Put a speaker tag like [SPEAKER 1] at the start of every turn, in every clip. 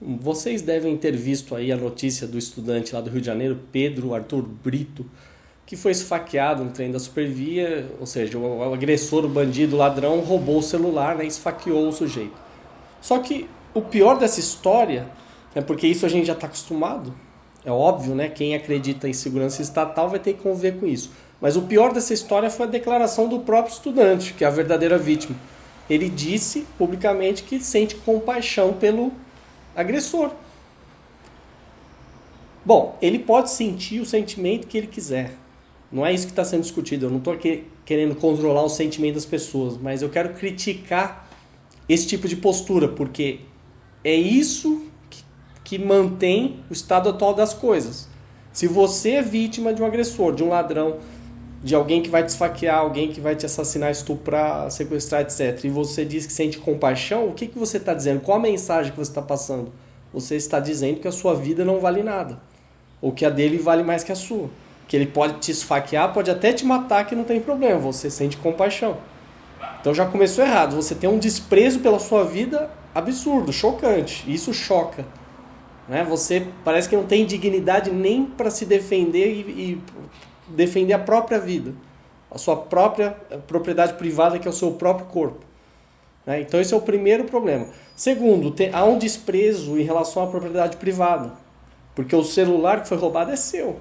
[SPEAKER 1] Vocês devem ter visto aí a notícia do estudante lá do Rio de Janeiro, Pedro Arthur Brito, que foi esfaqueado no trem da Supervia, ou seja, o agressor, o bandido, o ladrão roubou o celular né, esfaqueou o sujeito. Só que o pior dessa história, é porque isso a gente já está acostumado, é óbvio, né? Quem acredita em segurança estatal vai ter que conviver com isso. Mas o pior dessa história foi a declaração do próprio estudante, que é a verdadeira vítima. Ele disse publicamente que sente compaixão pelo agressor. Bom, ele pode sentir o sentimento que ele quiser. Não é isso que está sendo discutido. Eu não estou querendo controlar o sentimento das pessoas, mas eu quero criticar esse tipo de postura, porque é isso que, que mantém o estado atual das coisas. Se você é vítima de um agressor, de um ladrão, de alguém que vai te esfaquear, alguém que vai te assassinar, estuprar, sequestrar, etc., e você diz que sente compaixão, o que, que você está dizendo? Qual a mensagem que você está passando? Você está dizendo que a sua vida não vale nada, ou que a dele vale mais que a sua. Que ele pode te esfaquear, pode até te matar, que não tem problema, você sente compaixão. Então já começou errado, você tem um desprezo pela sua vida absurdo, chocante, isso choca. Né? Você parece que não tem dignidade nem para se defender e, e defender a própria vida, a sua própria propriedade privada, que é o seu próprio corpo. Né? Então, esse é o primeiro problema. Segundo, tem, há um desprezo em relação à propriedade privada, porque o celular que foi roubado é seu.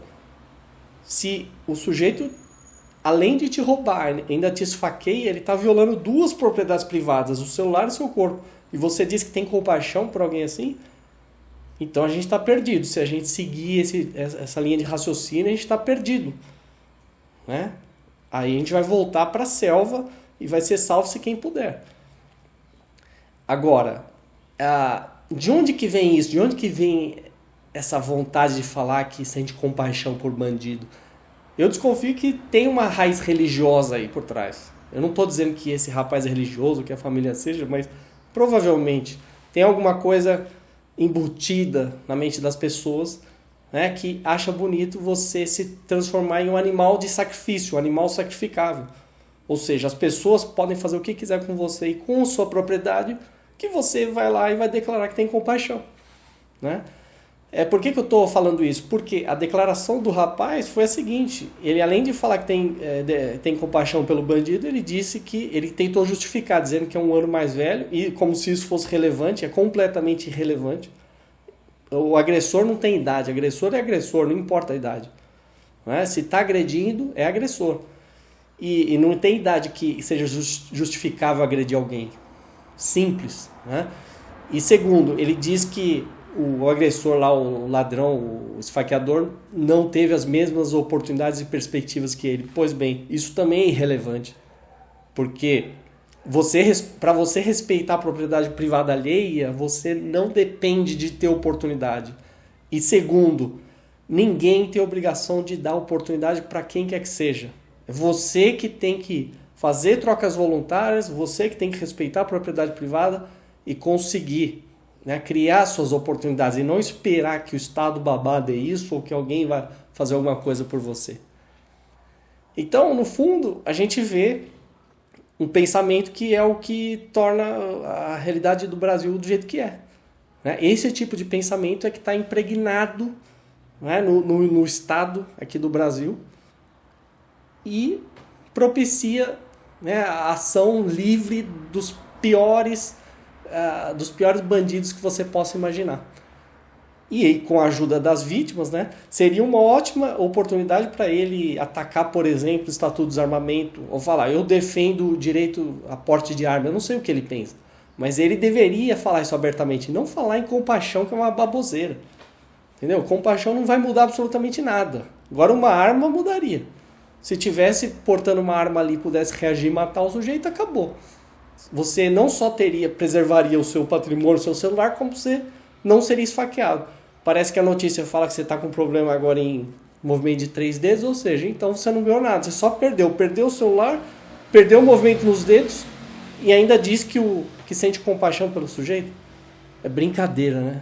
[SPEAKER 1] Se o sujeito, além de te roubar, ainda te esfaqueia, ele está violando duas propriedades privadas, o celular e o seu corpo. E você diz que tem compaixão por alguém assim? Então a gente está perdido. Se a gente seguir esse, essa linha de raciocínio, a gente está perdido. Né? Aí a gente vai voltar para a selva e vai ser salvo se quem puder. Agora, de onde que vem isso? De onde que vem essa vontade de falar que sente compaixão por bandido? Eu desconfio que tem uma raiz religiosa aí por trás. Eu não estou dizendo que esse rapaz é religioso, que a família seja, mas provavelmente tem alguma coisa embutida na mente das pessoas né, que acha bonito você se transformar em um animal de sacrifício, um animal sacrificável. Ou seja, as pessoas podem fazer o que quiser com você e com sua propriedade, que você vai lá e vai declarar que tem compaixão. Né? É, por que, que eu estou falando isso? Porque a declaração do rapaz foi a seguinte: ele, além de falar que tem, é, de, tem compaixão pelo bandido, ele disse que ele tentou justificar, dizendo que é um ano mais velho, e como se isso fosse relevante, é completamente irrelevante o agressor não tem idade, agressor é agressor, não importa a idade. Não é? Se está agredindo, é agressor. E, e, não tem idade que seja justificável agredir alguém. Simples. Né? E segundo, ele diz que o agressor lá, o ladrão, o esfaqueador, não teve as mesmas oportunidades e perspectivas que ele. Pois bem, isso também é irrelevante. Porque você para você respeitar a propriedade privada alheia, você não depende de ter oportunidade. E segundo, ninguém tem obrigação de dar oportunidade para quem quer que seja. É você que tem que fazer trocas voluntárias, você que tem que respeitar a propriedade privada e conseguir né, criar suas oportunidades e não esperar que o Estado é isso ou que alguém vai fazer alguma coisa por você. Então, no fundo, a gente vê um pensamento que é o que torna a realidade do Brasil do jeito que é. Né? Esse tipo de pensamento é que está impregnado né, no, no, no, Estado aqui do Brasil e propicia né, a ação livre dos piores, uh, dos piores bandidos que você possa imaginar e com a ajuda das vítimas, né, seria uma ótima oportunidade para ele atacar, por exemplo, o Estatuto do Desarmamento, ou falar, eu defendo o direito a porte de arma, eu não sei o que ele pensa, mas ele deveria falar isso abertamente, não falar em compaixão, que é uma baboseira. Entendeu? Compaixão não vai mudar absolutamente nada. Agora uma arma mudaria. Se tivesse portando uma arma ali, pudesse reagir e matar o sujeito, acabou. Você não só teria, preservaria o seu patrimônio, o seu celular, como você não seria esfaqueado. Parece que a notícia fala que você está com problema agora em movimento de três dedos, ou seja, então você não ganhou nada, você só perdeu. Perdeu o celular, perdeu o movimento nos dedos e ainda diz que, o, que sente compaixão pelo sujeito. É brincadeira, né?